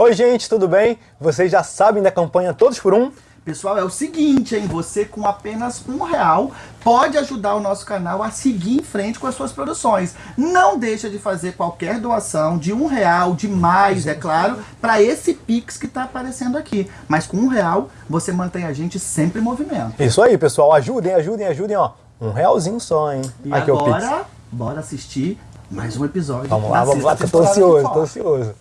Oi gente, tudo bem? Vocês já sabem da campanha Todos por Um? Pessoal, é o seguinte, hein? Você com apenas um real pode ajudar o nosso canal a seguir em frente com as suas produções. Não deixa de fazer qualquer doação de um real, de mais, é claro, para esse Pix que está aparecendo aqui. Mas com um real, você mantém a gente sempre em movimento. Isso aí, pessoal. Ajudem, ajudem, ajudem, ó. Um realzinho só, hein? E aqui agora, é o Pix. bora assistir mais um episódio. Vamos lá, vamos lá, que eu tô ansioso, tô ansioso.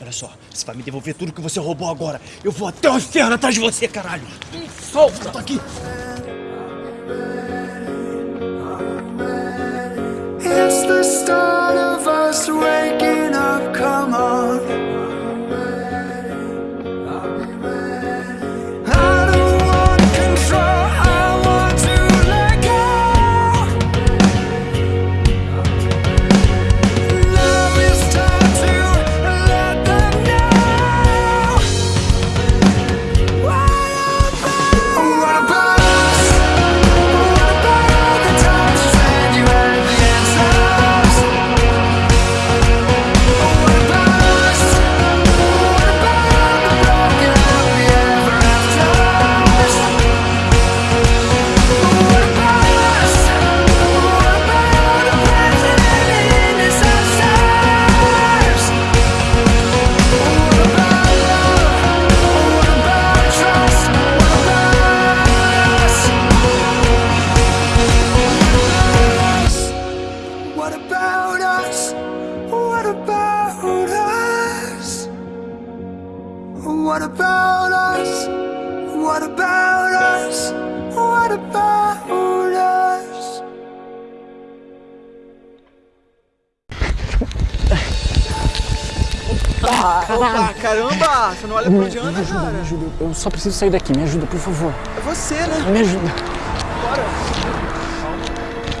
Olha só, você vai me devolver tudo que você roubou agora. Eu vou até o inferno atrás de você, caralho. Me solta! Tô aqui. It's the start of us waking up, come on. Só preciso sair daqui, me ajuda, por favor. É você, né? Me ajuda.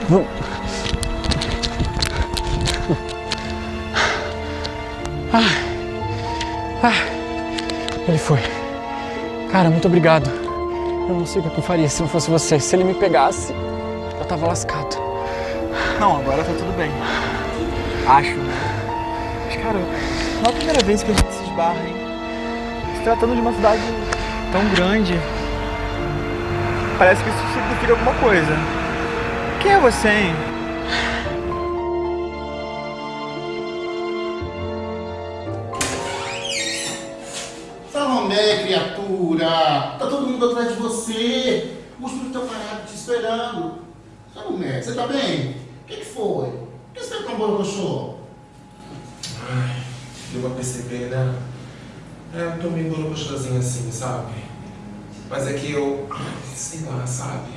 Vamos. Ah, ah, ele foi. Cara, muito obrigado. Eu não sei o que eu faria se não fosse você. Se ele me pegasse, eu tava lascado. Não, agora tá tudo bem. Acho, né? Mas, cara, não é a primeira vez que a gente se esbarra, hein? Se tratando de uma cidade tão grande, parece que isso significa alguma coisa. Quem é você, hein? Salomé, criatura! Tá todo mundo atrás de você! Os meninos estão parados te esperando! Salomé, você tá bem? O que, que foi? Por que você tá tão borocochô? Ai, deu pra perceber, né? É, meio borocochosinho assim, sabe? Mas é que eu, sei lá, sabe?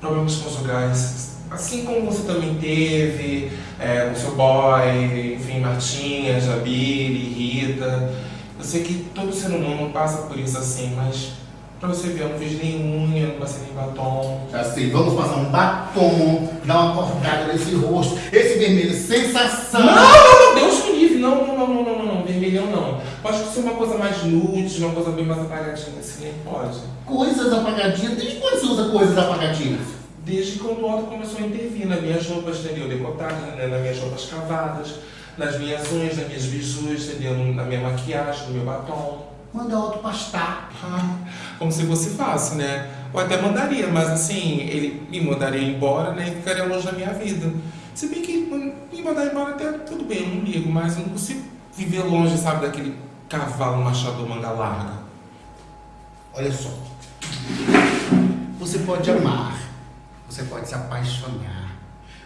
Problemas conjugais. Assim como você também teve, é, com seu boy, enfim, Martinha, Jabiri, Rita. Eu sei que todo ser humano passa por isso assim, mas pra você ver, eu não fiz nem unha, não passei nem batom. Já sei, vamos passar um batom, dar uma cortada nesse rosto, esse vermelho, sensação! Não, não, não, Deus me livre, não, não, não, não, não, não, vermelhão não. Pode ser uma coisa mais nude, uma coisa bem mais apagadinha, assim, nem pode. Coisas apagadinhas, desde quando você usa coisas apagadinhas? Desde quando o Otto começou a intervir nas minhas roupas, entendeu? Decotadas, né? nas minhas roupas cavadas, nas minhas unhas, nas minhas bijus, entendeu? Na minha maquiagem, no meu batom. Manda outro pastar. Ah, como se fosse fácil, né? Ou até mandaria, mas assim, ele me mandaria embora, né? E ficaria longe da minha vida. Se bem que hum, me mandar embora até tudo bem, eu não ligo, mas eu não consigo viver longe, sabe, daquele cavalo machador manga larga. Olha só. Você pode amar, você pode se apaixonar,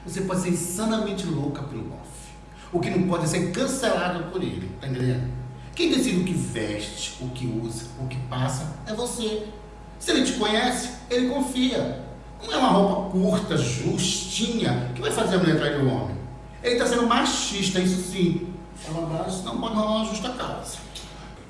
você pode ser insanamente louca pelo Goff. O que não pode é ser cancelado por ele, tá entendendo? Quem decide o que veste, o que usa, o que passa é você. Se ele te conhece, ele confia. Não é uma roupa curta, justinha, que vai fazer a mulher trair o homem. Ele está sendo machista, isso sim. Fala baixo, não pode rolar uma justa causa.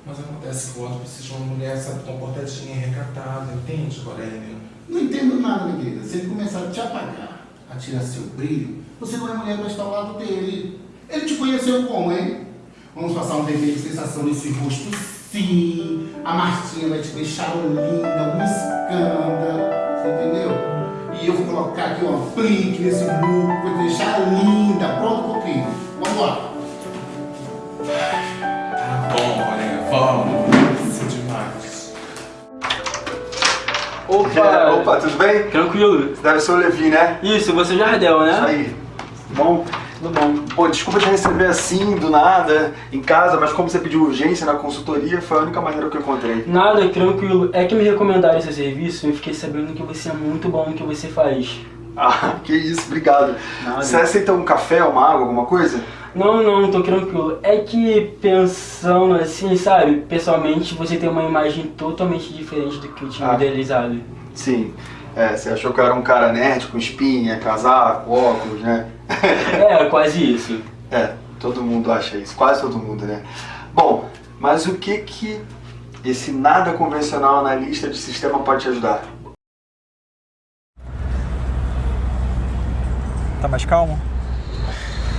Mas acontece que o Otto precisa de uma mulher, sabe, comportadinha, recatada, entende, Corélio? Não entendo nada, minha querida. Se ele começar a te apagar, a tirar seu brilho, você não é mulher para estar ao lado dele. Ele te conheceu como, hein? Vamos passar um vermelho de sensação nesse rosto, sim. A Martinha vai te deixar linda, um escândalo. Você entendeu? E colocar aqui um aplique nesse muco, vou deixar linda, pronto pro crime. Vamos lá. Isso é demais. Opa! Opa, tudo bem? Tranquilo. Deve ser o Levi, né? Isso, você é Jardel, né? Isso aí. Bom, Tudo bom. pô, desculpa te receber assim, do nada, em casa, mas como você pediu urgência na consultoria, foi a única maneira que eu encontrei. Nada, tranquilo. É que me recomendaram esse serviço e eu fiquei sabendo que você é muito bom no que você faz. Ah, que isso, obrigado. Nada. Você aceita um café, uma água, alguma coisa? Não, não, tô tranquilo. É que pensando assim, sabe, pessoalmente você tem uma imagem totalmente diferente do que eu tinha Ah. idealizado. Sim. É, você achou que eu era um cara nerd com espinha, casaco, óculos, né? É, quase isso. É, todo mundo acha isso, quase todo mundo, né? Bom, mas o que que esse nada convencional analista de sistema pode te ajudar? Tá mais calmo?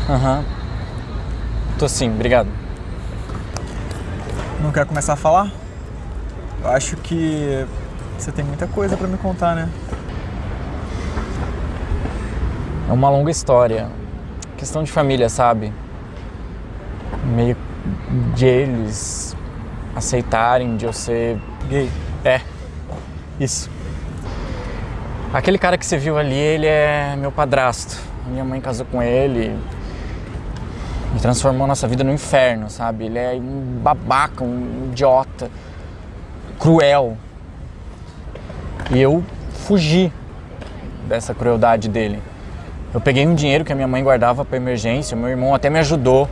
Aham. Tô sim, obrigado. Não quer começar a falar? Eu acho que você tem muita coisa pra me contar, né? É uma longa história. Questão de família, sabe? Meio de eles aceitarem de eu ser. Gay. É. Isso. Aquele cara que você viu ali, ele é meu padrasto. Minha mãe casou com ele. Transformou nossa vida no inferno, sabe? Ele é um babaca, um idiota, cruel. E eu fugi dessa crueldade dele. Eu peguei um dinheiro que a minha mãe guardava para emergência, meu irmão até me ajudou.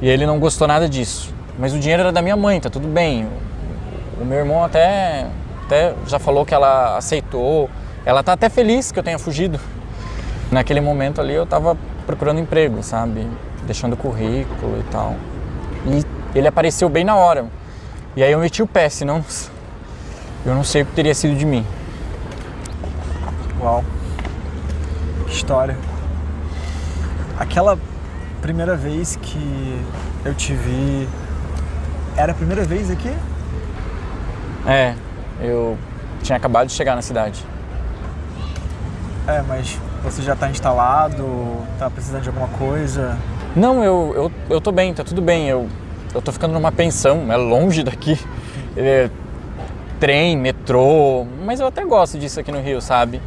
E ele não gostou nada disso. Mas o dinheiro era da minha mãe, tá tudo bem. O, o meu irmão até, até já falou que ela aceitou. Ela tá até feliz que eu tenha fugido. Naquele momento ali eu tava procurando emprego, sabe? Deixando currículo e tal. E ele apareceu bem na hora. E aí eu meti o pé, senão eu não sei o que teria sido de mim. Uau. Que história. Aquela primeira vez que eu te vi. Era a primeira vez aqui? É, eu tinha acabado de chegar na cidade. É, mas você já tá instalado, tá precisando de alguma coisa. Não, eu, eu, eu tô bem, tá tudo bem. Eu, eu tô ficando numa pensão, é longe daqui. É, trem, metrô, mas eu até gosto disso aqui no Rio, sabe?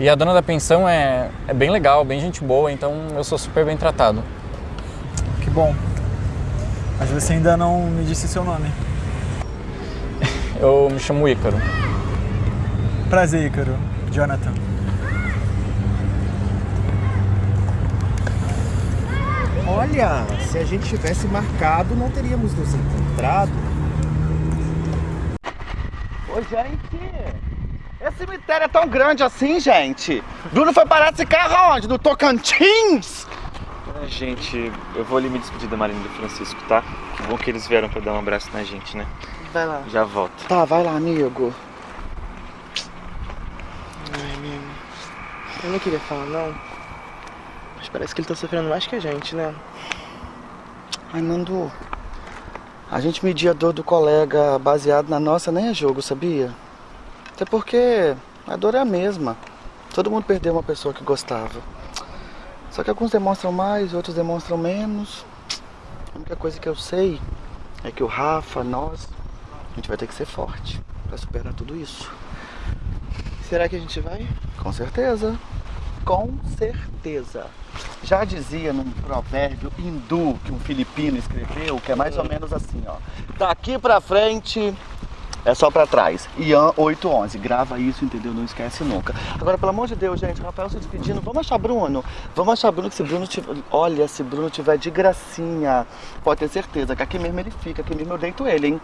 E a dona da pensão é, é bem legal, bem gente boa, então eu sou super bem tratado. Que bom. Mas você ainda não me disse seu nome. Eu me chamo Ícaro. Prazer, Ícaro. Jonathan. Olha, se a gente tivesse marcado, não teríamos nos encontrado. Ô, gente, esse cemitério é tão grande assim, gente. Bruno foi parar esse carro aonde? No Tocantins? Gente, eu vou ali me despedir da Marina e do Francisco, tá? Que bom que eles vieram pra dar um abraço na gente, né? Vai lá. Já volto. Tá, vai lá, amigo. Ai, amigo. Eu não queria falar, não. Mas parece que ele tá sofrendo mais que a gente, né? Ai, Nando. A gente medir a dor do colega baseado na nossa nem é jogo, sabia? Até porque a dor é a mesma. Todo mundo perdeu uma pessoa que gostava. Só que alguns demonstram mais, outros demonstram menos. A única coisa que eu sei é que o Rafa, nós, a gente vai ter que ser forte pra superar tudo isso. Será que a gente vai? Com certeza. Com certeza. Já dizia num provérbio hindu que um filipino escreveu, que é mais ou menos assim, ó. Daqui pra frente é só pra trás. Ian 811. Grava isso, entendeu? Não esquece nunca. Agora, pelo amor de Deus, gente, Rafael se despedindo. Vamos achar Bruno. Vamos achar Bruno, que se Bruno tiver... Olha, se Bruno tiver de gracinha, pode ter certeza que aqui mesmo ele fica, aqui mesmo eu deito ele, hein?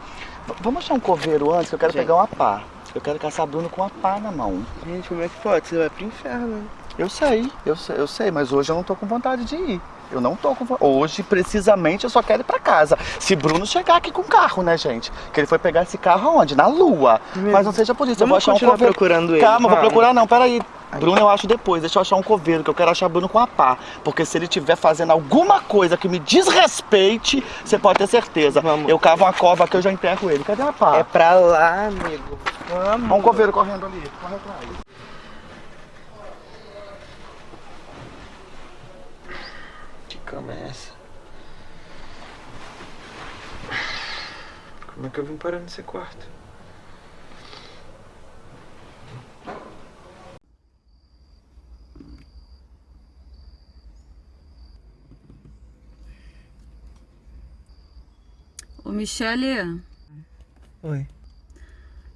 V- Vamos achar um coveiro antes, que eu quero Gente. pegar uma pá. Eu quero caçar Bruno com uma pá na mão. Gente, como é que pode? Você vai pro inferno. Eu sei, eu sei, eu sei, mas hoje eu não tô com vontade de ir. Eu não tô com vontade. Hoje, precisamente, eu só quero ir pra casa. Se Bruno chegar aqui com o carro, né, gente? Que ele foi pegar esse carro aonde? Na lua. Mas não seja por isso, eu vou Vamos achar um continuar coveiro. procurando ele, Calma, vou vamos. procurar não, peraí. Bruno eu acho depois, deixa eu achar um coveiro, que eu quero achar Bruno com a pá. Porque se ele estiver fazendo alguma coisa que me desrespeite, você pode ter certeza. Eu cavo uma cova que eu já enterro ele. Cadê a pá? É pra lá, amigo. Vamos. Olha um coveiro correndo ali, corre atrás. Cama é essa? Como é que eu vim parar nesse quarto? Ô, Michele, Oi.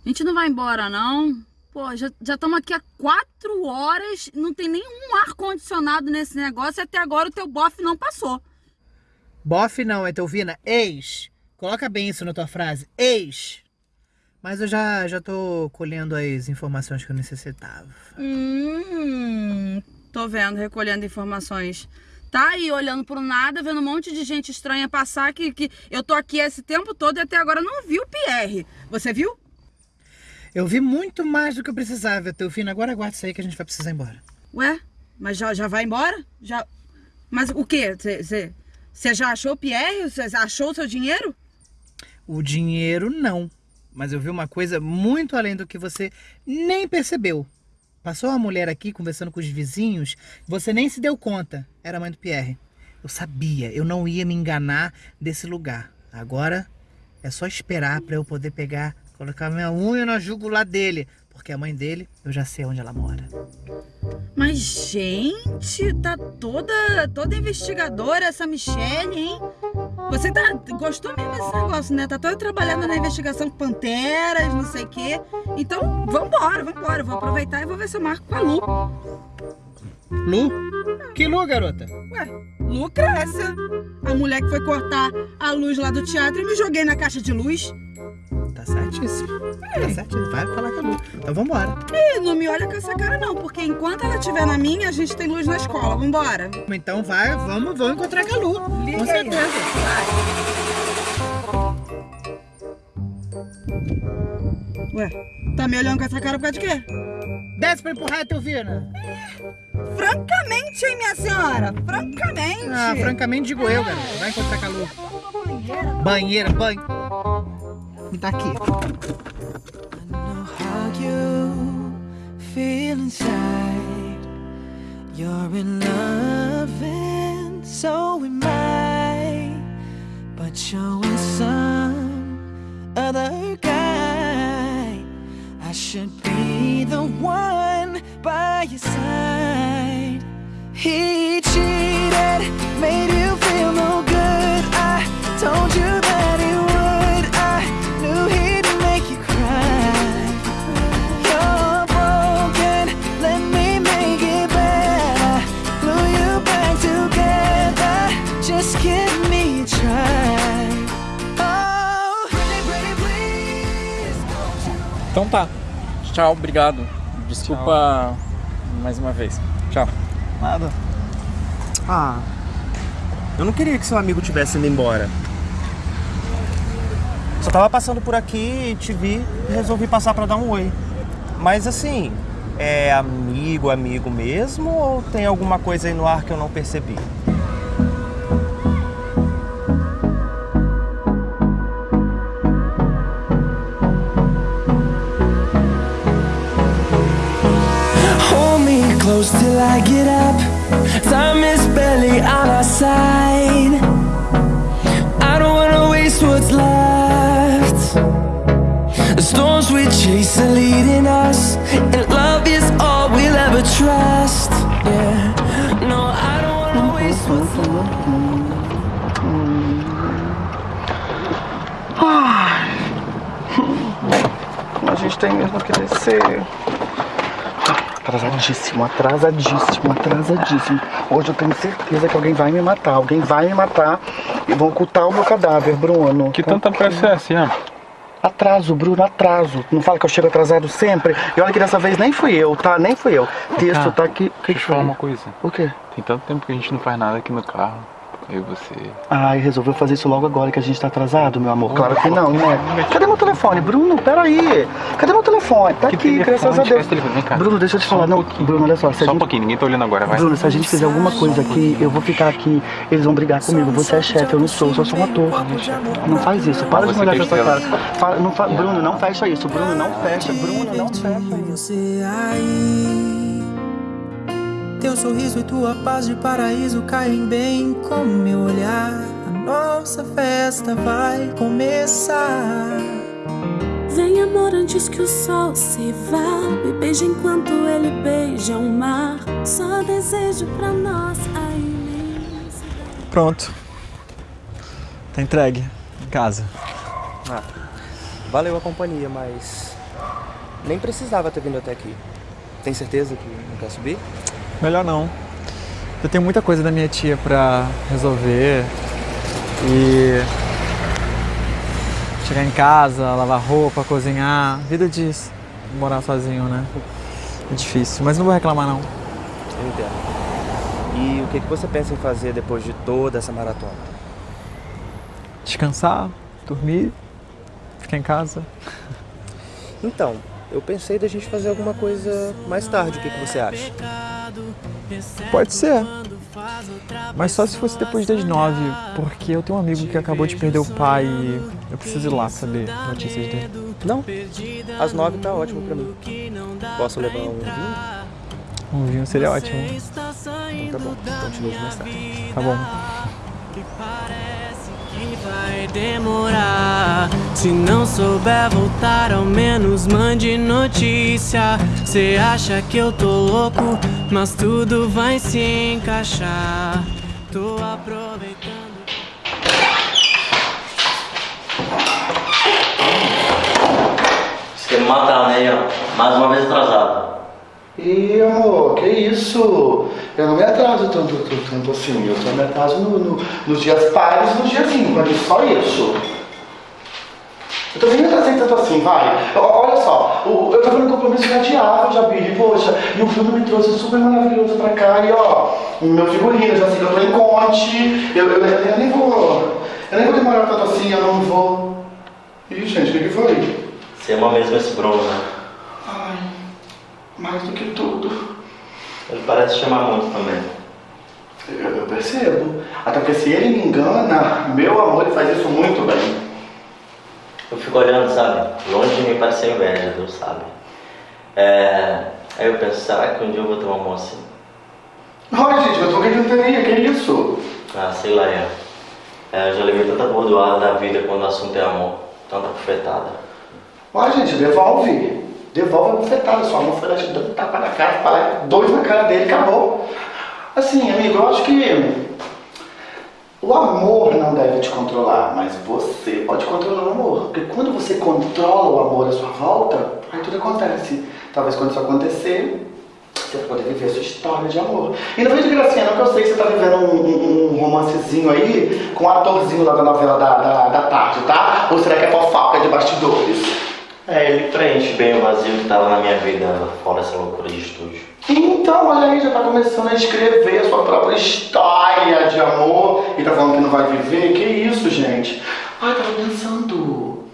a gente não vai embora, não? Pô, já estamos aqui há quatro horas, não tem nenhum ar-condicionado nesse negócio e até agora o teu bofe não passou. Bofe não, é Telvina. Ex. Coloca bem isso na tua frase. Ex. Mas eu já, já tô colhendo as informações que eu necessitava. Hum, tô vendo, recolhendo informações. Tá aí olhando pro nada, vendo um monte de gente estranha passar que, que eu tô aqui esse tempo todo e até agora não vi o Pierre. Você viu? Eu vi muito mais do que eu precisava, Teofina. Agora aguarda isso aí que a gente vai precisar ir embora. Ué, mas já, já vai embora? Já. Mas o quê? Você já achou o Pierre? Você achou o seu dinheiro? O dinheiro não. Mas eu vi uma coisa muito além do que você nem percebeu. Passou uma mulher aqui conversando com os vizinhos, você nem se deu conta. Era a mãe do Pierre. Eu sabia, eu não ia me enganar desse lugar. Agora é só esperar para eu poder pegar, colocar minha unha na jugular dele. Porque a mãe dele, eu já sei onde ela mora. Mas, gente, tá toda, toda investigadora essa Michelle, hein? Você tá, gostou mesmo desse negócio, né? Tá toda trabalhando na investigação com panteras, não sei o quê. Então, vambora, vambora. Vou aproveitar e vou ver se eu marco com a Lu. Lu? Que Lu, garota? Ué, Lucrécia. A mulher que foi cortar a luz lá do teatro e me joguei na caixa de luz. Certíssimo. Tá certíssimo. Vai falar com a Lu. Então vambora. Ih, não me olha com essa cara não, porque enquanto ela estiver na minha, a gente tem luz na escola. Vambora. Então vai, vamos, vamos encontrar com a Lu. Liga com aí. certeza. Ué, tá me olhando com essa cara por causa de quê? Desce pra empurrar, Teofina. Francamente, hein, minha senhora? Francamente. Ah, francamente digo eu, garoto. Vai encontrar com a Lu. Banheira, banho. Me dá aqui. how you feel inside. You're in love and so am I. But you're with some other guy. I should be the one by your side. He Tchau, obrigado. Desculpa mais uma vez. Tchau. Nada. Ah, eu não queria que seu amigo tivesse indo embora. Só tava passando por aqui, te vi e resolvi passar pra dar um oi. Mas assim, é amigo, amigo mesmo ou tem alguma coisa aí no ar que eu não percebi? Close till I get up. Time is barely on our side. I don't wanna waste what's left. The storms we chase are leading us, and love is all we'll ever trust. Yeah, no, I don't wanna waste what's A gente tem mesmo que descer. Atrasadíssimo, atrasadíssimo, atrasadíssimo. Hoje eu tenho certeza que alguém vai me matar. Alguém vai me matar e vão ocultar o meu cadáver, Bruno. Que tanta pressa é essa, Atraso, Bruno, atraso. Não fala que eu chego atrasado sempre? E olha que dessa vez nem fui eu, tá? Nem fui eu. Texto Cara, tá aqui. Deixa eu falar uma coisa. O quê? Tem tanto tempo que a gente não faz nada aqui no carro. Eu e você. Ai, resolveu fazer isso logo agora que a gente tá atrasado, meu amor. Claro que não, né? Cadê meu telefone, Bruno? Peraí. Cadê meu telefone? Tá aqui, graças a Deus. Vem cá. Bruno, deixa eu te falar. Não, Bruno, olha só. Só um gente... pouquinho, ninguém tá olhando agora, vai. Bruno, se a gente fizer alguma coisa aqui, eu vou ficar aqui, eles vão brigar comigo. Você é chefe, eu não sou, eu só sou um ator. Não faz isso, para de me olhar que com essa cara. Fala- não fa- Bruno, não fecha isso. Bruno, não fecha. Bruno, não fecha. Você aí teu sorriso e tua paz de paraíso caem bem com meu olhar. A nossa festa vai começar. Vem amor antes que o sol se vá Me beija enquanto ele beija o mar Só desejo pra nós a imensidão Pronto. Tá entregue. Em casa. Ah, valeu a companhia, mas nem precisava ter vindo até aqui. Tem certeza que não quer subir? Melhor não. Eu tenho muita coisa da minha tia pra resolver. E. Chegar em casa, lavar roupa, cozinhar. Vida de morar sozinho, né? É difícil, mas não vou reclamar não. Eu entendo. E o que, que você pensa em fazer depois de toda essa maratona? Descansar, dormir, ficar em casa. Então, eu pensei da gente fazer alguma coisa mais tarde. O que, que você acha? Pode ser. Mas só se fosse depois das nove, porque eu tenho um amigo que acabou de perder o pai e eu preciso ir lá saber notícias dele. Não, às nove tá ótimo pra mim. Posso levar um vinho? Um vinho seria ótimo. Então tá bom, continua mais tarde. Tá bom. Que vai demorar. Se não souber voltar, ao menos mande notícia. Cê acha que eu tô louco, mas tudo vai se encaixar. Tô aproveitando. Você me matar, né? Mais uma vez atrasado. Ih, amor, que isso? Eu não me atraso tanto, tanto, tanto assim. Eu só me atraso no, no, nos dias pares e nos dias ímpares, só isso. Eu também me atrasei tanto assim, vai. Olha só, o- eu tava no compromisso adiado, Jabir, poxa, e o filme me trouxe super maravilhoso pra cá, e ó, o meu figurino, já sei que eu tô em Conte, eu, eu, eu, eu nem vou, eu nem vou demorar tanto assim, eu não vou... Ih, gente, o que que foi? Você ama mesmo esse Bruno, né? Ai, mais do que tudo. Ele parece te amar muito também. Eu, eu percebo. Até porque se ele me engana, meu amor, ele faz isso muito bem. Eu fico olhando, sabe? Longe de mim parecer inveja, Deus sabe. É... Aí eu penso, será que um dia eu vou ter um amor assim? Ai, gente, mas por que que não teria? Que isso? Ah, sei lá, Ian. É, eu já levei tanta bordoada da vida quando o assunto é amor. Tanta bufetada. Ai, gente, devolve. Devolve a bufetada. Sua mão foi lá te dando um tapa na cara, falar dois na cara dele, acabou. Assim, amigo, eu acho que o amor não deve te controlar, mas você pode controlar o amor. Porque quando você controla o amor à sua volta, aí tudo acontece. Talvez quando isso acontecer, você vai poder viver a sua história de amor. E não de gracinha não, que eu sei que você tá vivendo um, um- um romancezinho aí com o atorzinho lá da novela da, da, da tarde, tá? Ou será que é fofoca de bastidores? É, ele preenche bem o vazio que tava na minha vida fora essa loucura de estúdio. Então, olha aí, já tá começando a escrever a sua própria história de amor e tá falando que não vai viver? Que isso, gente? Ai, tava pensando.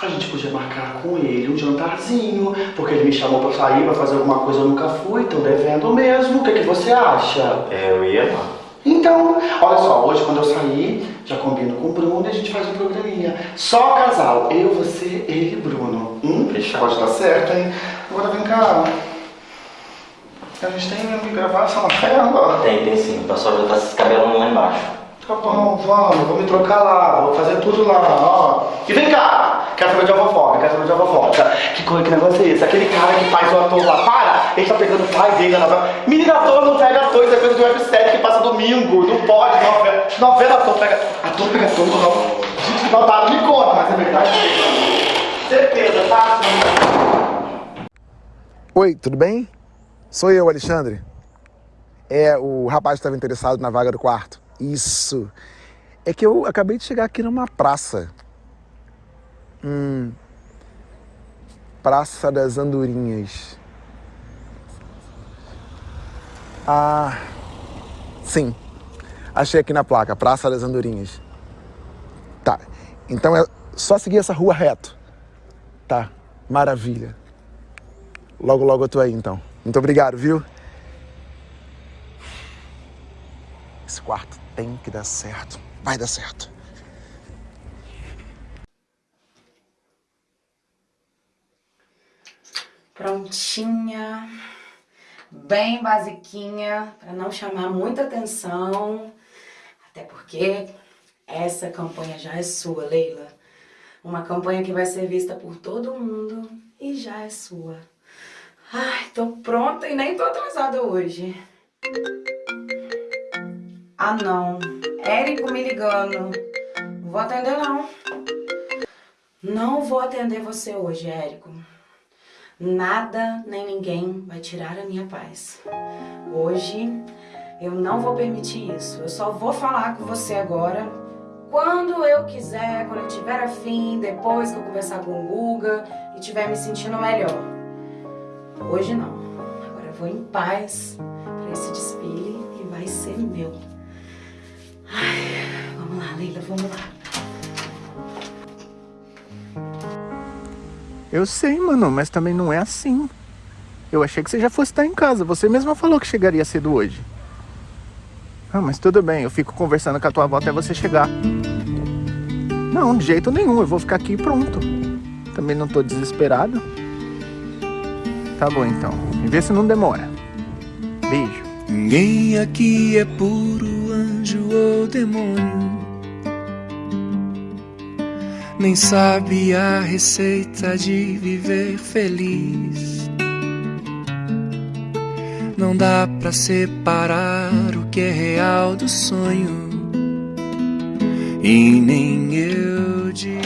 A gente podia marcar com ele um jantarzinho, porque ele me chamou pra sair, pra fazer alguma coisa, eu nunca fui, tô devendo mesmo. O que, que você acha? É, eu ia lá. Então, olha só, hoje quando eu sair, já combino com o Bruno e a gente faz um programinha. Só casal, eu, você, ele e Bruno. Hum? Pode dar certo, hein? Agora vem cá. A gente tem mesmo que gravar essa novela? Tem, tem sim. O pessoal já tá se escabelando lá embaixo. Tá bom, vamos, vou me trocar lá, vou fazer tudo lá, ó. E vem cá, quero saber de fofoca, quero saber de fofoca. Que coisa, que negócio é esse? Aquele cara que faz o ator lá, para! Ele tá pegando o pai dele na novela. Menino ator não pega ator, isso é coisa de websérie que passa domingo, não pode, novela. Novela ator pega. Ator pega ator, não. Gente, que babado, me conta, mas é verdade. Certeza, tá? Oi, tudo bem? Sou eu, Alexandre. É, o rapaz estava interessado na vaga do quarto. Isso. É que eu acabei de chegar aqui numa praça. Hum. Praça das Andorinhas. Ah. Sim. Achei aqui na placa, Praça das Andorinhas. Tá. Então é só seguir essa rua reto. Tá. Maravilha. Logo, logo eu tô aí, então. Muito obrigado, viu? Esse quarto tem que dar certo. Vai dar certo. Prontinha. bem basiquinha, para não chamar muita atenção. Até porque essa campanha já é sua, Leila. Uma campanha que vai ser vista por todo mundo e já é sua. Ai, tô pronta e nem tô atrasada hoje. Ah, não. Érico me ligando. Não vou atender, não. Não vou atender você hoje, Érico. Nada nem ninguém vai tirar a minha paz. Hoje eu não vou permitir isso. Eu só vou falar com você agora quando eu quiser, quando eu tiver afim, depois que eu conversar com o Guga e tiver me sentindo melhor. Hoje não. Agora eu vou em paz para esse desfile e vai ser meu. Ai, vamos lá, Leila, vamos lá. Eu sei, mano, mas também não é assim. Eu achei que você já fosse estar em casa. Você mesma falou que chegaria cedo hoje. Ah, mas tudo bem, eu fico conversando com a tua avó até você chegar. Não, de jeito nenhum, eu vou ficar aqui e pronto. Também não tô desesperado. Tá bom então, e vê se não demora. Beijo. Ninguém aqui é puro anjo ou demônio. Nem sabe a receita de viver feliz. Não dá pra separar o que é real do sonho. E nem eu de.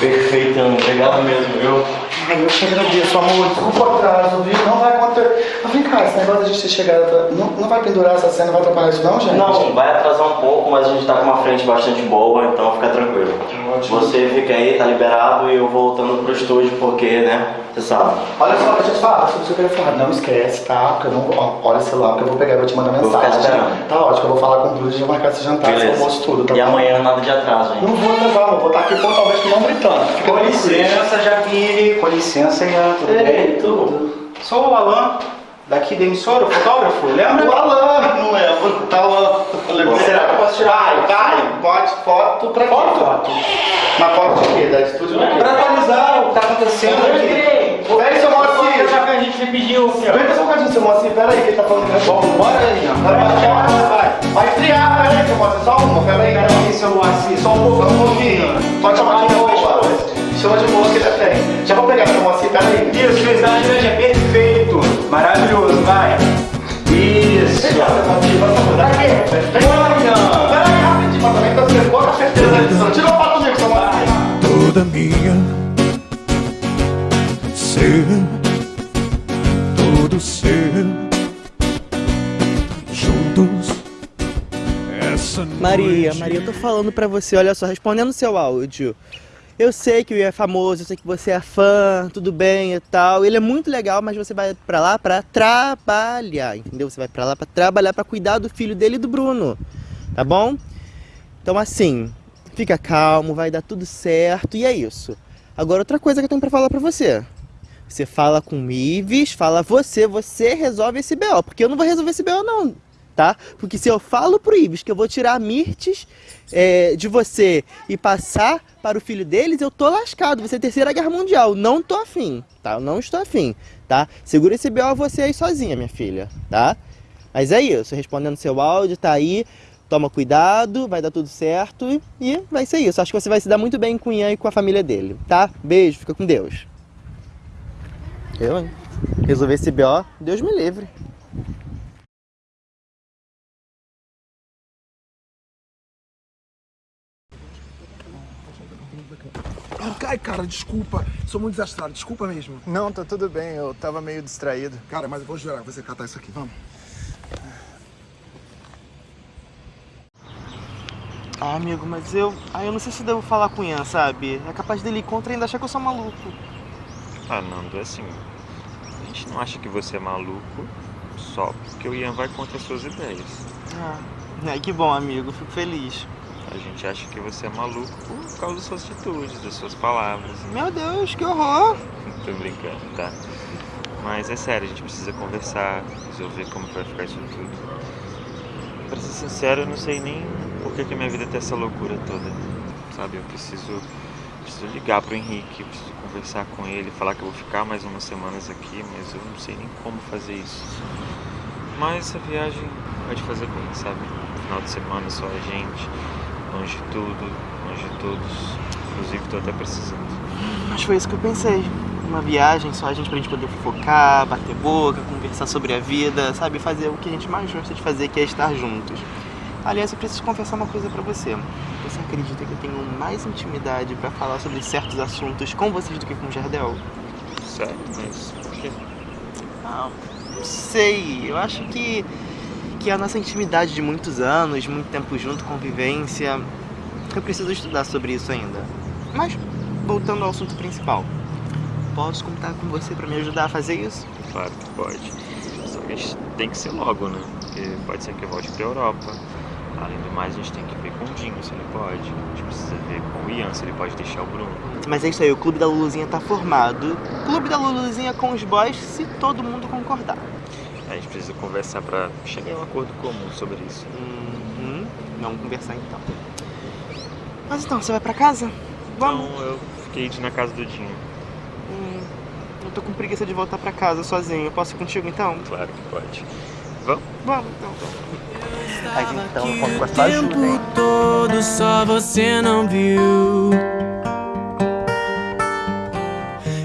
Perfeito, Ana. Obrigado mesmo, viu? Eu te agradeço, amor. Desculpa o atraso, viu? Não vai acontecer. Mas vem cá, esse negócio de a gente ter chegado. Não, não vai pendurar essa cena, não vai atrapalhar isso, não, gente? Não, vai atrasar um pouco, mas a gente tá com uma frente bastante boa, então fica tranquilo. Você fica aí, tá liberado e eu voltando pro estúdio porque, né, você sabe. Olha só, deixa eu te falar, se você querer falar, não esquece, tá? Porque eu não ó, Olha o celular, porque eu vou pegar e vou te mandar Vou ficar mensagem. Tá ótimo, eu vou falar com o Bruno e já marcar esse jantar, esse Beleza. almoço tudo, tá E bom? amanhã nada de atraso, hein? Não vou atrasar, amor. Vou estar aqui pontualmente não gritando. Fica Com licença, Jaquine. Com licença, Ian. Tudo Ei, bem? Tudo. Sou o Alan, daqui da emissora, o fotógrafo, lembra? O Alan, não lembro. Tá Alan. Será que eu posso tirar? Vai, vai. Pode, foto pra foto? Foto. Na foto de quê? Da estúdio quê? Pra atualizar o que tá acontecendo aqui. Peraí, seu Moacir. Já que a gente pediu, senhor. Vem só um bocadinho, seu Moacir. Peraí, que ele tá falando que Vamos, bora aí, Ian. Vai, vai estrear, peraí, seu Moacir. Só uma, peraí. Peraí, seu Moacir. Só um pouco, só um pouquinho. Pode chamar aqui na boa. Chama de boa que já tem. Já vou pegar, seu Moacir, peraí. Isso, o slide hoje é minha. Ser, todo ser, juntos. Essa Maria. Maria, eu tô falando pra você, olha só, respondendo seu áudio. Eu sei que o Ian é famoso, eu sei que você é fã, tudo bem e tal. Ele é muito legal, mas você vai pra lá pra trabalhar, entendeu? Você vai pra lá pra trabalhar, pra cuidar do filho dele e do Bruno, tá bom? Então assim, fica calmo, vai dar tudo certo e é isso. Agora outra coisa que eu tenho pra falar pra você. Você fala com o Ives, fala você, você resolve esse BO, porque eu não vou resolver esse BO não, tá? Porque se eu falo pro Ives que eu vou tirar Mirtes é, de você e passar para o filho deles, eu tô lascado, ser a terceira guerra mundial, não tô afim, tá? Eu não estou afim, tá? Segura esse BO você aí sozinha, minha filha, tá? Mas é isso, respondendo seu áudio, tá aí, toma cuidado, vai dar tudo certo e vai ser isso. Acho que você vai se dar muito bem com o Ian e com a família dele, tá? Beijo, fica com Deus. Eu, hein? Resolver esse BO, Deus me livre. Ai, cara, desculpa. Sou muito desastrado, desculpa mesmo. Não, tá tudo bem, eu tava meio distraído. Cara, mas eu vou jurar, você catar isso aqui, vamos. Ah, amigo, mas eu. Ah, eu não sei se devo falar com o Ian, sabe? É capaz dele ir contra e ainda achar que eu sou maluco. Ah, Nando, é assim. A gente não acha que você é maluco só porque o Ian vai contra as suas ideias. Ah, é, que bom, amigo, fico feliz. A gente acha que você é maluco por causa das suas atitudes, das suas palavras. Meu Deus, que horror! Tô brincando, tá? Mas é sério, a gente precisa conversar, resolver como vai ficar isso tudo. Pra ser sincero, eu não sei nem por que, que a minha vida tem essa loucura toda. Sabe, eu preciso preciso ligar pro Henrique, preciso conversar com ele, falar que eu vou ficar mais umas semanas aqui, mas eu não sei nem como fazer isso. Mas essa viagem pode fazer bem, sabe? Final de semana só a gente, longe de tudo, longe de todos. Inclusive tô até precisando. Mas foi isso que eu pensei. Uma viagem só a gente pra gente poder focar, bater boca, conversar sobre a vida, sabe? Fazer o que a gente mais gosta de fazer, que é estar juntos. Aliás, eu preciso confessar uma coisa pra você. Você acredita que eu tenho mais intimidade pra falar sobre certos assuntos com vocês do que com o Jardel? Sério? Mas por quê? Ah, não sei. Eu acho que, que a nossa intimidade de muitos anos, muito tempo junto, convivência. Eu preciso estudar sobre isso ainda. Mas, voltando ao assunto principal. Posso contar com você pra me ajudar a fazer isso? Claro que pode. Só que a gente tem que ser logo, né? Porque pode ser que eu volte pra Europa. Além do mais, a gente tem que ver com o Dinho se ele pode. A gente precisa ver com o Ian se ele pode deixar o Bruno. Mas é isso aí, o clube da Luluzinha tá formado. Clube da Luluzinha com os boys, se todo mundo concordar. A gente precisa conversar pra chegar em um acordo comum sobre isso. Uhum. Vamos conversar então. Mas então, você vai pra casa? Vamos. Não, eu fiquei na casa do Dinho. Hum, eu tô com preguiça de voltar pra casa sozinho. Posso ir contigo então? Claro que pode. Vamos? Vamos então. Mas então eu conto com a sua ajuda, hein? todo só você não viu.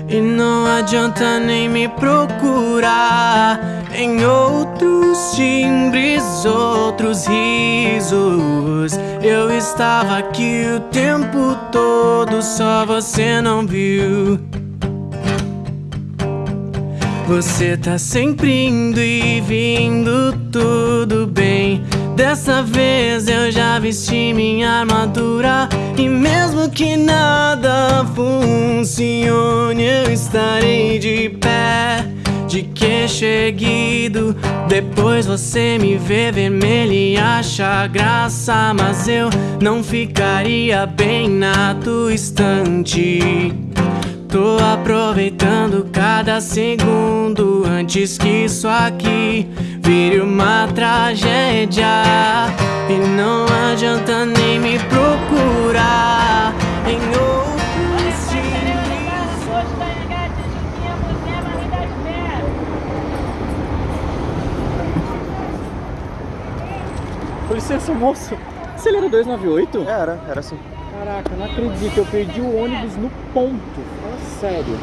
E não adianta nem me procurar em outros timbres, outros risos. Eu estava aqui o tempo todo, só você não viu. Você tá sempre indo e vindo, tudo bem. Dessa vez eu já vesti minha armadura. E mesmo que nada funcione, eu estarei de pé, de queixo erguido. Depois você me vê vermelho e acha graça. Mas eu não ficaria bem na tua estante. Tô aproveitando cada segundo antes que isso aqui vire uma tragédia. E não adianta nem me procurar em outros licença, moço. Você era 298? Era, era assim. Caraca, não acredito, eu perdi o ônibus no ponto. Fala sério.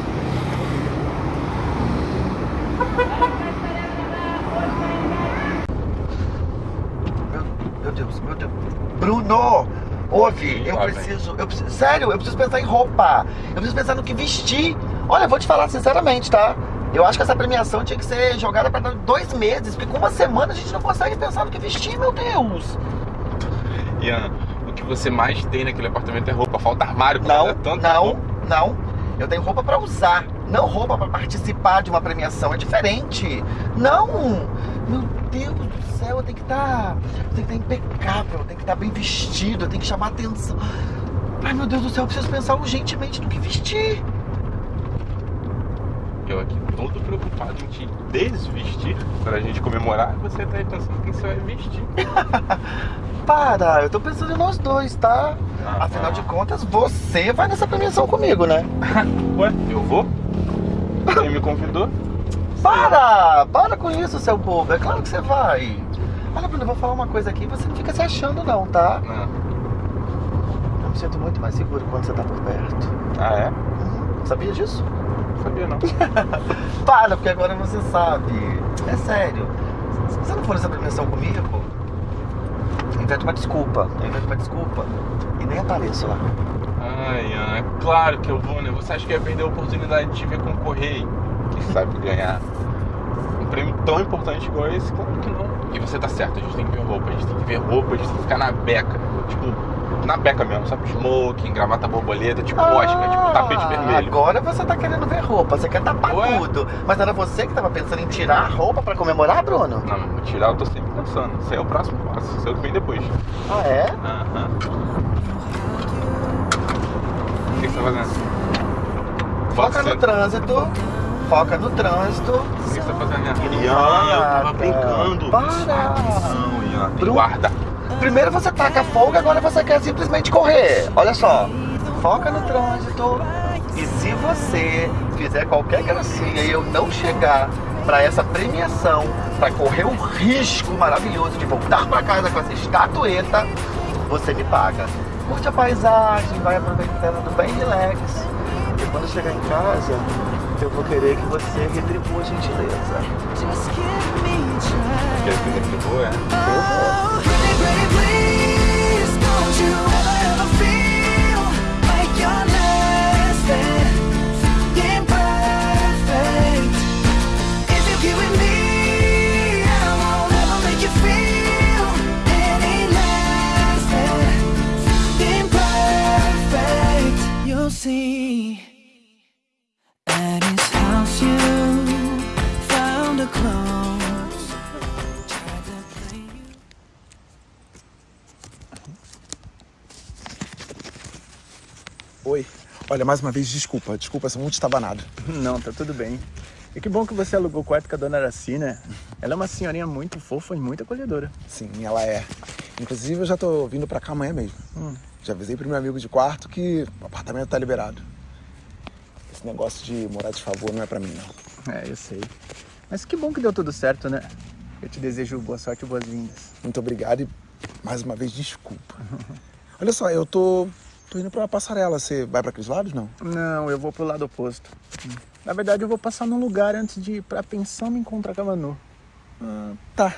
Meu Deus, meu Deus. Bruno! Ouve, eu preciso, eu preciso. Sério, eu preciso pensar em roupa. Eu preciso pensar no que vestir. Olha, vou te falar sinceramente, tá? Eu acho que essa premiação tinha que ser jogada para dois meses, porque com uma semana a gente não consegue pensar no que vestir, meu Deus. Ian, o que você mais tem naquele apartamento é roupa. Falta armário. Não, tanto não, não. Eu tenho roupa pra usar, não roupa pra participar de uma premiação. É diferente. Não! Meu Deus do céu, eu tenho que estar. eu tenho que estar impecável, eu tenho que estar bem vestido, eu tenho que chamar atenção. Ai meu Deus do céu, eu preciso pensar urgentemente no que vestir. Eu aqui todo preocupado em te desvestir pra gente comemorar. Você tá aí pensando quem você vai vestir. Para, eu tô pensando em nós dois, tá? Afinal de contas, você vai nessa premiação comigo, né? Ué, eu vou? Quem me convidou? Para! Para com isso, seu bobo. É claro que você vai. Olha, Bruno, eu vou falar uma coisa aqui. Você não fica se achando, não, tá? Não. Eu me sinto muito mais seguro quando você tá por perto. Ah, é? Sabia disso? Sabia não. Para, porque agora você sabe. É sério. Se você não for nessa premiação comigo, eu invento uma desculpa. Eu invento uma desculpa e nem apareço lá. Ai, é claro que eu vou, né? Você acha que ia perder a oportunidade de te ver concorrer? Quem sabe ganhar um prêmio tão importante igual esse? Claro que não. E você tá certo, a gente tem que ver roupa, a gente tem que ver roupa, a gente tem que ficar na beca. Tipo, na beca mesmo, sabe? Smoking, gravata borboleta, tipo Oscar, tipo tapete vermelho. Agora você tá querendo ver roupa, você quer tapar tudo. Mas era você que tava pensando em tirar a roupa pra comemorar, Bruno? Não, tirar eu tô sempre pensando. Isso aí é o próximo passo, isso é o que vem depois. Ah, é? Aham. O que você tá fazendo? Foca no trânsito. Foca no trânsito. O que você tá fazendo? Ian, eu tava brincando. Para. Não, Ian, tem Bruno. guarda. Primeiro você taca fogo, agora você quer simplesmente correr. Olha só. foca no trânsito. E se você fizer qualquer gracinha e eu não chegar para essa premiação, para correr o risco maravilhoso de voltar para casa com essa estatueta, você me paga. Curte a paisagem, vai aproveitando bem relax. Quando chegar em casa, eu vou querer que você retribua a gentileza. Quer que eu retribua, é? Please Oi. Olha, mais uma vez, desculpa. Desculpa, sou muito estabanado. Não, tá tudo bem. E que bom que você alugou o quarto com a dona Araci, né? Ela é uma senhorinha muito fofa e muito acolhedora. Sim, ela é. Inclusive, eu já tô vindo pra cá amanhã mesmo. Hum. Já avisei pro meu amigo de quarto que o apartamento tá liberado. Esse negócio de morar de favor não é pra mim, não. É, eu sei. Mas que bom que deu tudo certo, né? Eu te desejo boa sorte e boas-vindas. Muito obrigado e, mais uma vez, desculpa. Olha só, eu tô, tô indo pra passarela. Você vai pra aqueles lados, não? Não, eu vou pro lado oposto. Na verdade, eu vou passar num lugar antes de ir pra pensão me encontrar com a Manu. Ah, tá.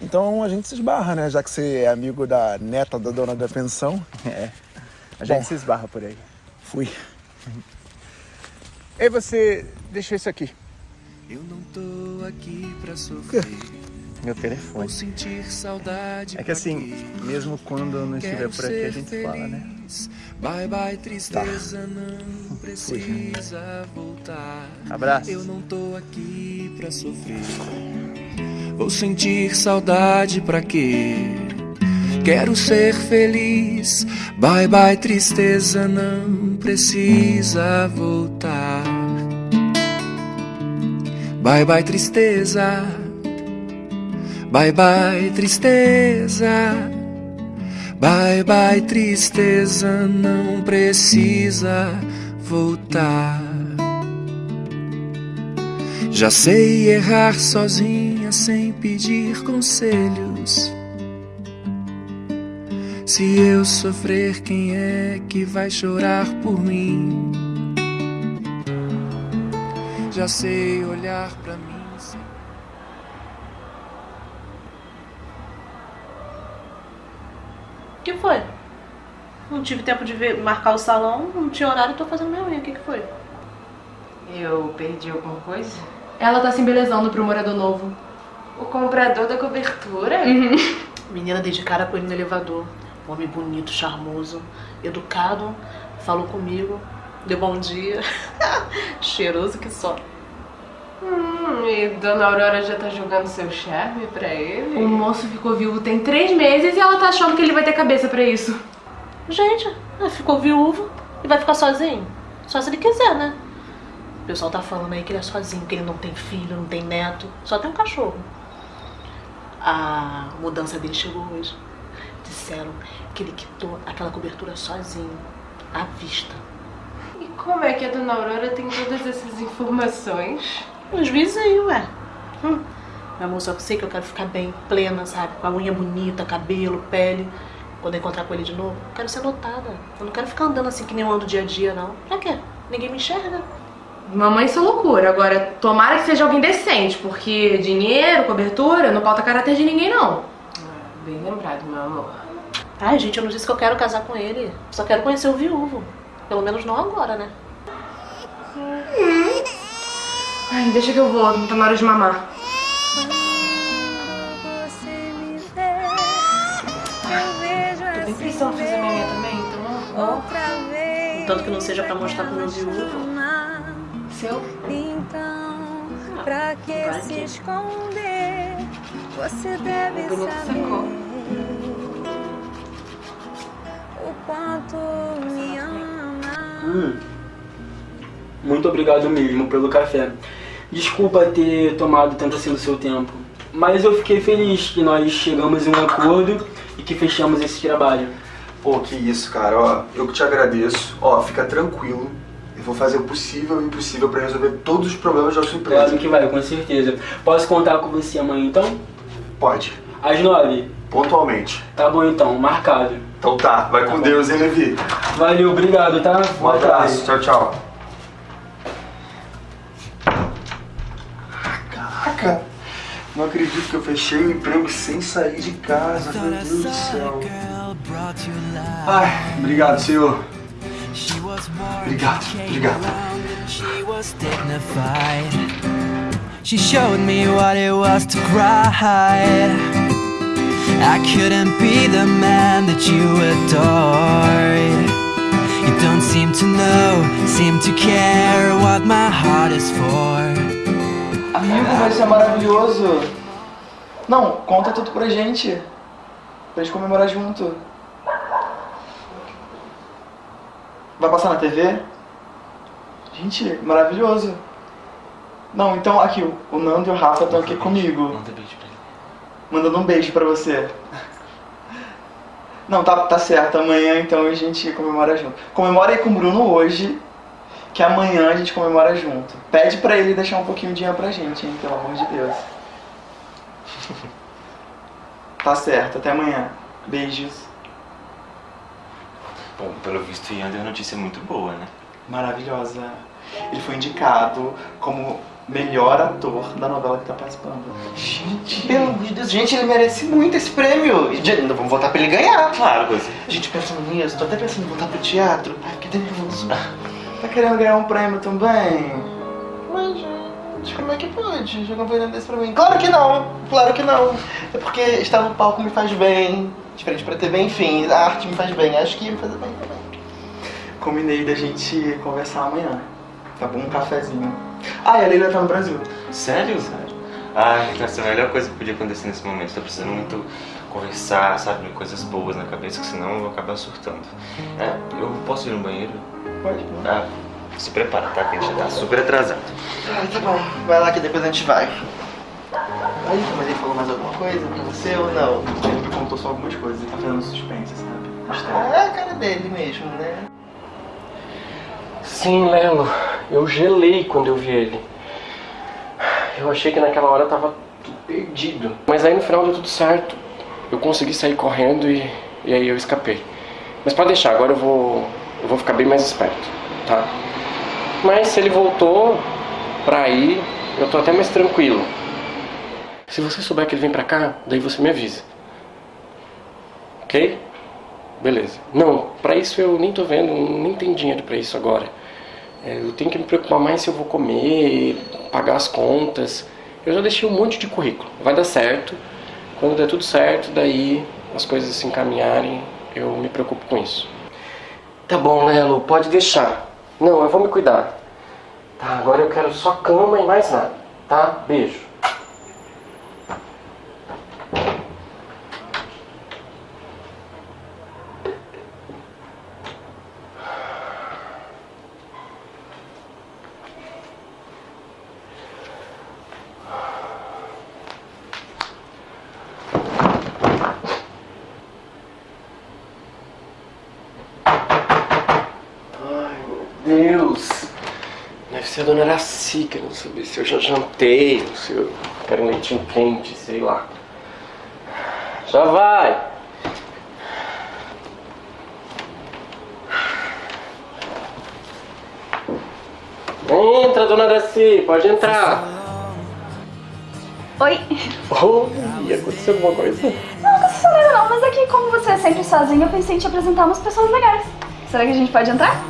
Então a gente se esbarra, né? Já que você é amigo da neta da dona da pensão. É. A gente Bom. se esbarra por aí. Fui. Ei, você deixou isso aqui. Eu não tô aqui pra sofrer. Meu telefone. Ou sentir saudade. É que assim, mesmo quando eu não estiver por aqui, a gente fala, né? Bye bye, tristeza, não precisa voltar. Abraço. Eu não tô aqui pra sofrer. Vou sentir saudade pra quê? Quero ser feliz. Bye bye, tristeza, não precisa voltar. Bye bye, tristeza. Bye bye, tristeza. Bye bye, tristeza, não precisa voltar. Já sei errar sozinha sem pedir conselhos. Se eu sofrer, quem é que vai chorar por mim? Já sei olhar pra mim. O que foi? Não tive tempo de ver, marcar o salão, não tinha horário, tô fazendo minha unha. O que, que foi? Eu perdi alguma coisa? Ela tá se embelezando pro morador novo. O comprador da cobertura? Menina dei de cara com ele no elevador. Um homem bonito, charmoso, educado, falou comigo, deu bom dia. Cheiroso que só. Hum, e Dona Aurora já tá jogando seu charme pra ele? O moço ficou viúvo tem três meses e ela tá achando que ele vai ter cabeça pra isso. Gente, ficou viúvo e vai ficar sozinho? Só se ele quiser, né? O pessoal tá falando aí que ele é sozinho, que ele não tem filho, não tem neto, só tem um cachorro. A mudança dele chegou hoje. Disseram que ele quitou aquela cobertura sozinho, à vista. Como é que a Dona Aurora tem todas essas informações? Os vizinhos, ué. Hum. Meu amor, só que eu sei que eu quero ficar bem, plena, sabe? Com a unha bonita, cabelo, pele. Quando eu encontrar com ele de novo, eu quero ser notada. Eu não quero ficar andando assim que nem eu ando dia a dia, não. Pra quê? Ninguém me enxerga. Mamãe, isso é loucura. Agora, tomara que seja alguém decente, porque dinheiro, cobertura, não falta caráter de ninguém, não. Bem lembrado, meu amor. Ai, gente, eu não disse que eu quero casar com ele. Só quero conhecer o viúvo. Pelo menos não agora, né? Ai, deixa que eu vou, tá na hora de mamar. Tô bem precisando fazer minha também, então. Tanto que não seja pra mostrar pro meu viúvo. Seu? Então, pra que se esconder? Você deve O saber ficou. o quanto me ama. Hum. Muito obrigado mesmo pelo café. Desculpa ter tomado tanto assim do seu tempo, mas eu fiquei feliz que nós chegamos em um acordo e que fechamos esse trabalho. Pô, que isso, cara. Ó, eu que te agradeço. Ó, fica tranquilo. Eu vou fazer o possível e o impossível pra resolver todos os problemas da sua empresa. Claro que vai, com certeza. Posso contar com você amanhã então? Pode. Às nove? Pontualmente. Tá bom então, marcado. Então tá, vai com Deus, hein, Levi? Valeu, obrigado, tá? Um abraço. Tchau, tchau. Caraca, não acredito que eu fechei o emprego sem sair de casa, meu Deus do céu. Ai, obrigado, senhor. Obrigado, obrigado. She was dignified. She showed me what it was to cry. I couldn't be the man that you adored. You don't seem to know, seem to care what my heart is for. Amigo, vai ser maravilhoso. Não, conta tudo pra gente. Pra gente comemorar junto. Vai passar na TV? Gente, maravilhoso. Não, então aqui, o- o Nando e o Rafa estão aqui comigo. Manda beijo pra ele. Mandando um beijo pra você. Não, tá, tá certo. Amanhã então a gente comemora junto. Comemora aí com o Bruno hoje, que amanhã a gente comemora junto. Pede pra ele deixar um pouquinho de dinheiro pra gente, hein, pelo amor de Deus. Tá certo, até amanhã. Beijos. Bom, pelo visto, Ian deu notícia muito boa, né? Maravilhosa. Ele foi indicado como melhor ator da novela que tá participando. Gente, pelo amor de Deus, gente, ele merece muito esse prêmio. E, Vamos votar pra ele ganhar. Claro, você. Gente, pensando nisso, tô até pensando em voltar pro teatro. Ai, que nervoso. Tá querendo ganhar um prêmio também? Mas, gente, como é que pode jogar um prêmio desse pra mim? Claro que não, claro que não. É porque estar no palco me faz bem. Diferente pra TV, enfim, a arte me faz bem. Acho que ia me fazer bem também. Combinei da gente conversar amanhã. Tá bom? Um cafezinho. Ah, e a Leila tá no Brasil. Sério? Sério. Ai, essa é a melhor coisa que podia acontecer nesse momento. Tô precisando muito conversar, sabe? Coisas boas na cabeça, que senão eu vou acabar surtando. É, eu posso ir no banheiro? Pode. Ah, se prepara, tá? Que a gente tá super atrasado. Ah, tá bom. Vai lá que depois a gente vai. Aí, mas ele falou mais alguma coisa pra você ou não? Ele me contou só algumas coisas, ele tá fazendo suspense, sabe? Ah, é a cara dele mesmo, né? Sim, Lelo, eu gelei quando eu vi ele. Eu achei que naquela hora tava tudo perdido. Mas aí no final deu tudo certo. Eu consegui sair correndo e, e aí eu escapei. Mas pode deixar, agora eu vou, eu vou ficar bem mais esperto, tá? Mas se ele voltou pra ir, eu tô até mais tranquilo. Se você souber que ele vem pra cá, daí você me avisa. Ok? Beleza. Não, pra isso eu nem tô vendo, nem tem dinheiro pra isso agora. É, eu tenho que me preocupar mais se eu vou comer, pagar as contas. Eu já deixei um monte de currículo. Vai dar certo. Quando der tudo certo, daí as coisas se encaminharem, eu me preocupo com isso. Tá bom, Lelo, pode deixar. Não, eu vou me cuidar. Tá, agora eu quero só cama e mais nada, tá? Beijo. Deus! Deve ser a dona Araci querendo saber se eu já jantei, ou se eu quero um leitinho quente, sei lá. Já vai! Entra, dona Araci, pode entrar. Oi. Oi, aconteceu alguma coisa? Não, não aconteceu nada não, mas aqui como você é sempre sozinho, eu pensei em te apresentar umas pessoas legais. Será que a gente pode entrar?